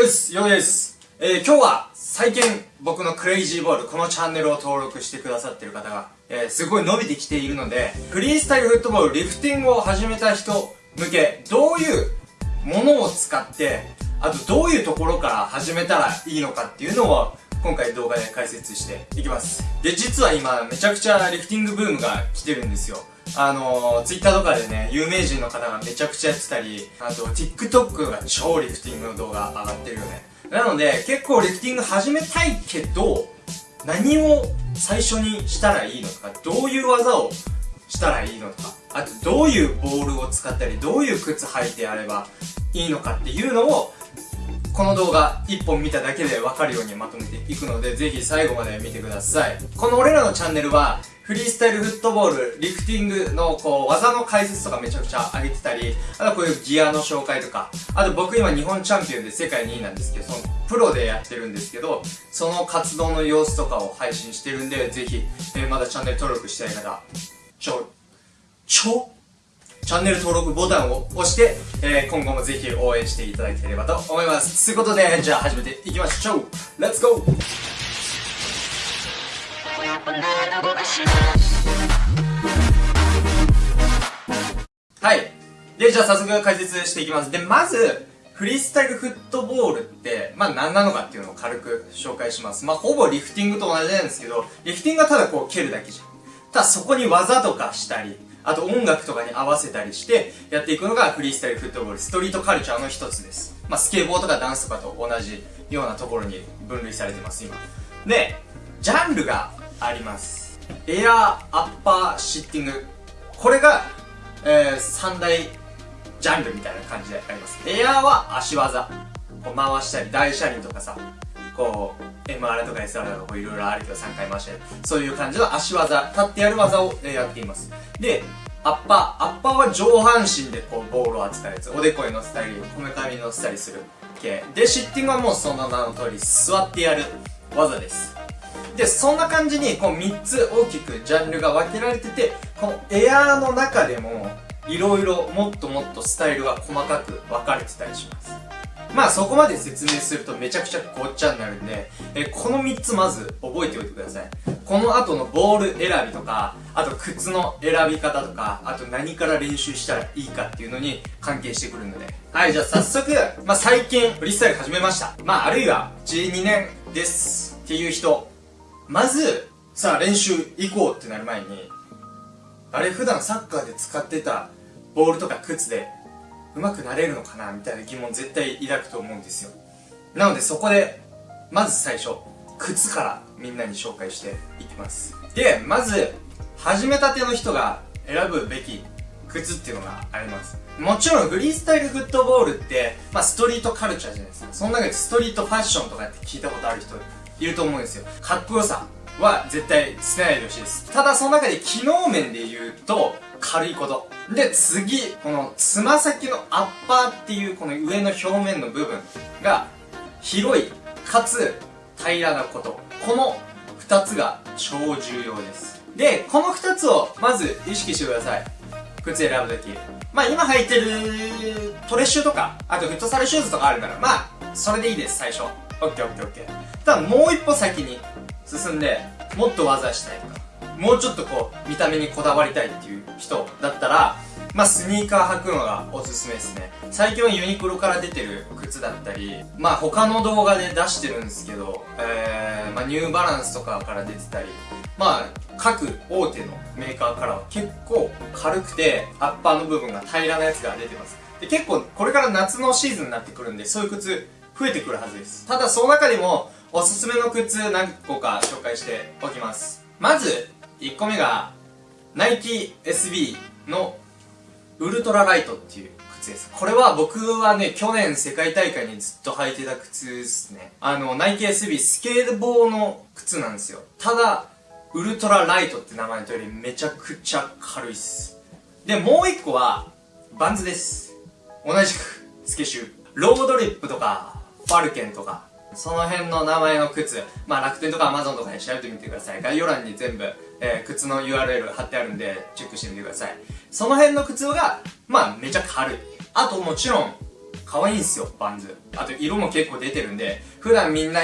うっす、よです。えー、今日は最近僕のクレイジーボール、このチャンネルを登録してくださってる方が、えー、すごい伸びてきているので、フリースタイルフットボール、リフティングを始めた人向け、どういうものを使って、あとどういうところから始めたらいいのかっていうのを、今回動画で解説していきます。で、実は今めちゃくちゃリフティングブームが来てるんですよ。あのー、ツイッターとかでね、有名人の方がめちゃくちゃやってたり、あと TikTok が超リフティングの動画上がってるよね。なので、結構リフティング始めたいけど、何を最初にしたらいいのか、どういう技をしたらいいのとか、あとどういうボールを使ったり、どういう靴履いてやればいいのかっていうのを、この動画1本見ただけでわかるようにまとめていくので、ぜひ最後まで見てください。この俺らのチャンネルは、フリースタイルフットボール、リフティングのこう技の解説とかめちゃくちゃ上げてたり、あとこういうギアの紹介とか、あと僕今日本チャンピオンで世界2位なんですけど、そのプロでやってるんですけど、その活動の様子とかを配信してるんで、ぜひ、えー、まだチャンネル登録してない方、ちょ、ちょチャンネル登録ボタンを押して、えー、今後もぜひ応援していただければと思います。ということで、じゃあ始めていきましょう !Let's go! はい。で、じゃあ早速解説していきます。で、まず、フリースタイルフットボールって、まあ何なのかっていうのを軽く紹介します。まあほぼリフティングと同じなんですけど、リフティングはただこう蹴るだけじゃん。ただそこに技とかしたり、あと音楽とかに合わせたりしてやっていくのがフリースタイルフットボール、ストリートカルチャーの一つです。まあスケボーとかダンスとかと同じようなところに分類されてます、今。で、ジャンルがありますエアーアッパーシッティング。これが、えー、三大ジャンルみたいな感じであります。エアーは足技。こう回したり大車輪とかさ。こう MR とか SR とかいろいろあるけど3回回したり。そういう感じの足技。立ってやる技をやっています。でアッパー。アッパーは上半身でこうボールを扱うやつおでこに乗せたりこめかみに乗せたりする系。でシッティングはもうその名の通り座ってやる技です。で、そんな感じに、こう3つ大きくジャンルが分けられてて、このエアーの中でも、いろいろもっともっとスタイルが細かく分かれてたりします。まあそこまで説明するとめちゃくちゃごっちゃになるんで、えこの3つまず覚えておいてください。この後のボール選びとか、あと靴の選び方とか、あと何から練習したらいいかっていうのに関係してくるので。はい、じゃあ早速、まあ最近フリースタイル始めました。まああるいは12年ですっていう人、まず、さあ練習行こうってなる前に、あれ普段サッカーで使ってたボールとか靴で上手くなれるのかなみたいな疑問絶対抱くと思うんですよ。なのでそこで、まず最初、靴からみんなに紹介していきます。で、まず、始めたての人が選ぶべき靴っていうのがあります。もちろんフリースタイルフットボールって、まあストリートカルチャーじゃないですか。その中でストリートファッションとかって聞いたことある人いると思うんですよ。かっこよさは絶対捨てないでほしいです。ただその中で機能面で言うと、軽いこと。で、次、このつま先のアッパーっていうこの上の表面の部分が広い、かつ平らなこと。この二つが超重要です。で、この二つをまず意識してください。靴選ぶとき。まあ今履いてるトレッシュとか、あとフットサルシューズとかあるから、まあ、それでいいです、最初。オッケーオッケーオッケー。ただもう一歩先に進んで、もっと技したいとか、もうちょっとこう、見た目にこだわりたいっていう人だったら、まあスニーカー履くのがおすすめですね。最近はユニクロから出てる靴だったり、まあ他の動画で出してるんですけど、えー、まあニューバランスとかから出てたり、まあ各大手のメーカーからは結構軽くて、アッパーの部分が平らなやつが出てます。で結構これから夏のシーズンになってくるんで、そういう靴増えてくるはずです。ただその中でもおすすめの靴何個か紹介しておきます。まず、1個目が、ナイキ SB のウルトラライトっていう靴です。これは僕はね、去年世界大会にずっと履いてた靴ですね。あの、ナイキ SB スケートボーの靴なんですよ。ただ、ウルトラライトって名前の通りめちゃくちゃ軽いっす。で、もう一個は、バンズです。同じく、スケシュー。ロードリップとか、ファルケンとか、その辺の名前の靴、まあ楽天とかアマゾンとかで調べてみてください。概要欄に全部、えー、靴の URL 貼ってあるんで、チェックしてみてください。その辺の靴が、まあめちゃ軽い。あともちろん、可愛いんすよ、バンズ。あと色も結構出てるんで、普段みんな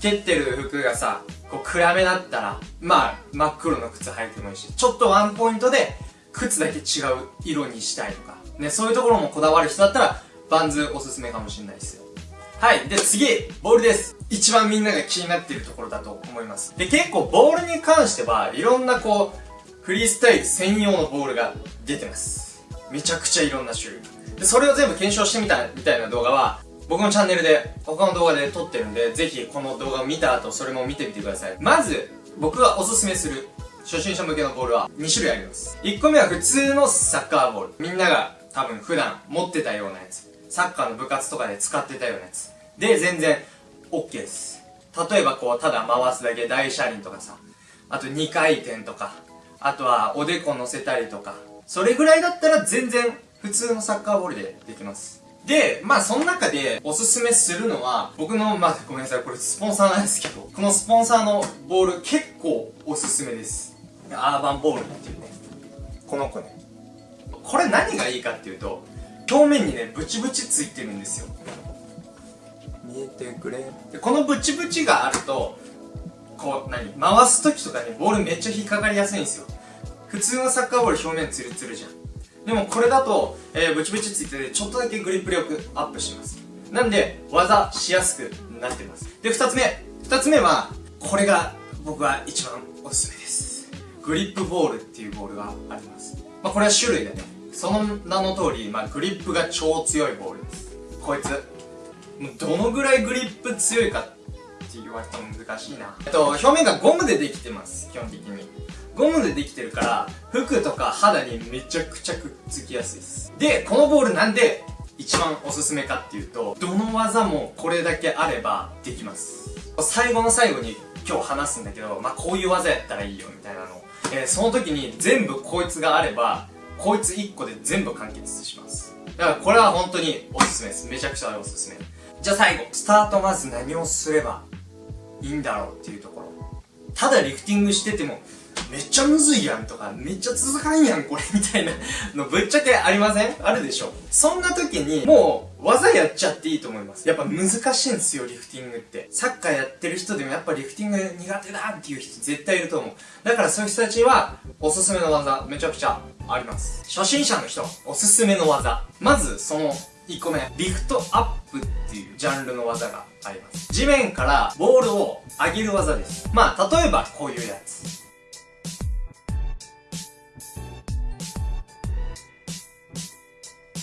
蹴ってる服がさ、こう暗めだったら、まあ、真っ黒の靴履いてもいいし、ちょっとワンポイントで、靴だけ違う色にしたいとか、ね、そういうところもこだわる人だったら、バンズおすすめかもしれないですよ。はい。で、次、ボールです。一番みんなが気になっているところだと思います。で、結構ボールに関しては、いろんなこう、フリースタイル専用のボールが出てます。めちゃくちゃいろんな種類。で、それを全部検証してみたみたいな動画は、僕のチャンネルで、他の動画で撮ってるんで、ぜひこの動画を見た後、それも見てみてください。まず、僕がおすすめする初心者向けのボールは2種類あります。1個目は普通のサッカーボール。みんなが多分普段持ってたようなやつ。サッカーの部活とかで使ってたようなやつ。で、全然 OK です。例えばこう、ただ回すだけ大車輪とかさ、あと2回転とか、あとはおでこ乗せたりとか、それぐらいだったら全然普通のサッカーボールでできます。で、まあその中でおすすめするのは、僕の、まあごめんなさい、これスポンサーなんですけど、このスポンサーのボール結構おすすめです。アーバンボールっていうね。この子ね。これ何がいいかっていうと、表面にね、ブチブチついてるんですよ。見えてくれ。で、このブチブチがあると、こう、何回す時とかにボールめっちゃ引っかかりやすいんですよ。普通のサッカーボール表面ツルツルじゃん。でもこれだと、えー、ブチブチついてて、ちょっとだけグリップ力アップします。なんで、技しやすくなってます。で、二つ目。二つ目は、これが僕は一番おすすめです。グリップボールっていうボールがあります。まあ、これは種類でね。その名の通り、まあ、グリップが超強いボールです。こいつ。もうどのぐらいグリップ強いかって言われても難しいな。えっと、表面がゴムでできてます。基本的に。ゴムでできてるから、服とか肌にめちゃくちゃくっつきやすいです。で、このボールなんで一番おすすめかっていうと、どの技もこれだけあればできます。最後の最後に今日話すんだけど、まあ、こういう技やったらいいよみたいなの。えー、その時に全部こいつがあれば、こいつ1個で全部完結します。だからこれは本当におすすめです。めちゃくちゃおすすめ。じゃあ最後、スタートまず何をすればいいんだろうっていうところ。ただリフティングしててもめっちゃむずいやんとか、めっちゃ続かんやんこれみたいなのぶっちゃけありません？あるでしょそんな時に、もう、技やっちゃっていいと思います。やっぱ難しいんですよ、リフティングって。サッカーやってる人でもやっぱリフティング苦手だっていう人絶対いると思う。だからそういう人たちは、おすすめの技、めちゃくちゃあります。初心者の人、おすすめの技。まず、その、1個目、リフトアップっていうジャンルの技があります。地面からボールを上げる技です。まあ、例えばこういうやつ。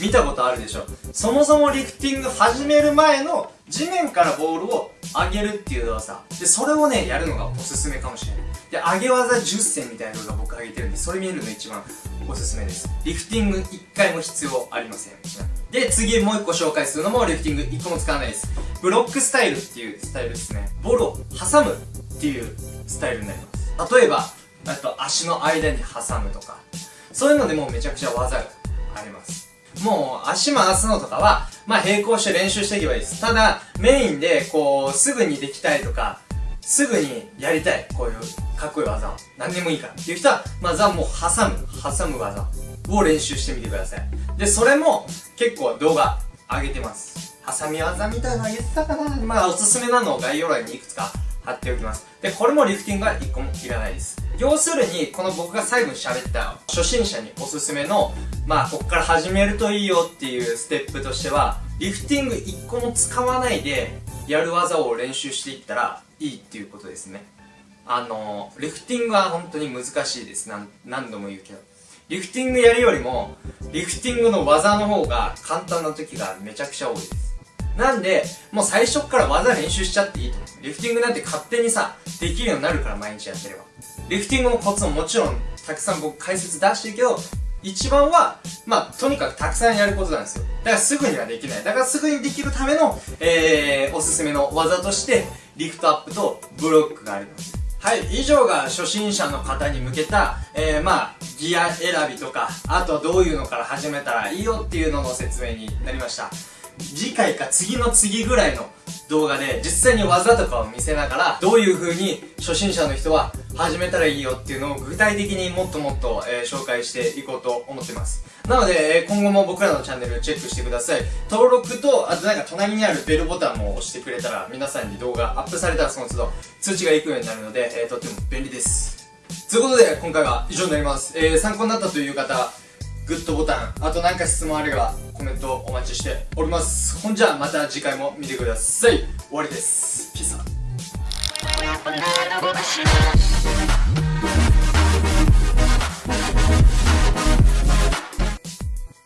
見たことあるでしょ。そもそもリフティング始める前の地面からボールを上げるっていう動作でそれをねやるのがおすすめかもしれない。で上げ技10選みたいな動画僕上げてるんでそれ見るの一番おすすめです。リフティング1回も必要ありません。で次もう1個紹介するのもリフティング1個も使わないです。ブロックスタイルっていうスタイルですね。ボールを挟むっていうスタイルになります。例えばあと足の間に挟むとか。そういうのでもうめちゃくちゃ技があります。もう足回すのとかは、まあ並行して練習していけばいいです。ただ、メインでこう、すぐにできたいとか、すぐにやりたい。こういうかっこいい技を。何でもいいからっていう人は、まずはもう挟む、挟む技を練習してみてください。で、それも結構動画上げてます。挟み技みたいなの言ってたかなまあおすすめなのを概要欄にいくつか貼っておきます。で、これもリフティングは1個もいらないです。要するに、この僕が最後に喋った初心者におすすめの、まあ、こっから始めるといいよっていうステップとしては、リフティング1個も使わないで、やる技を練習していったらいいっていうことですね。あの、リフティングは本当に難しいです。何何度も言うけど。リフティングやるよりも、リフティングの技の方が簡単な時がめちゃくちゃ多いです。なんで、もう最初から技練習しちゃっていいと思う。リフティングなんて勝手にさ、できるようになるから毎日やってれば。リフティングのコツももちろん、たくさん僕解説出してるけど、一番は、まあ、とにかくたくさんやることなんですよ。だからすぐにはできない。だからすぐにできるための、えー、おすすめの技として、リフトアップとブロックがあります。はい、以上が初心者の方に向けた、えー、まあ、ギア選びとか、あとはどういうのから始めたらいいよっていうのの説明になりました。次回か次の次ぐらいの動画で実際に技とかを見せながらどういう風に初心者の人は始めたらいいよっていうのを具体的にもっともっと、えー、紹介していこうと思ってます。なので、えー、今後も僕らのチャンネルチェックしてください。登録とあとなんか隣にあるベルボタンも押してくれたら皆さんに動画アップされたらその都度通知が行くようになるので、えー、とっても便利です。ということで今回は以上になります、えー、参考になったという方グッドボタンあと何か質問あればコメントお待ちしております。ほんじゃまた次回も見てください。終わりです。ピザ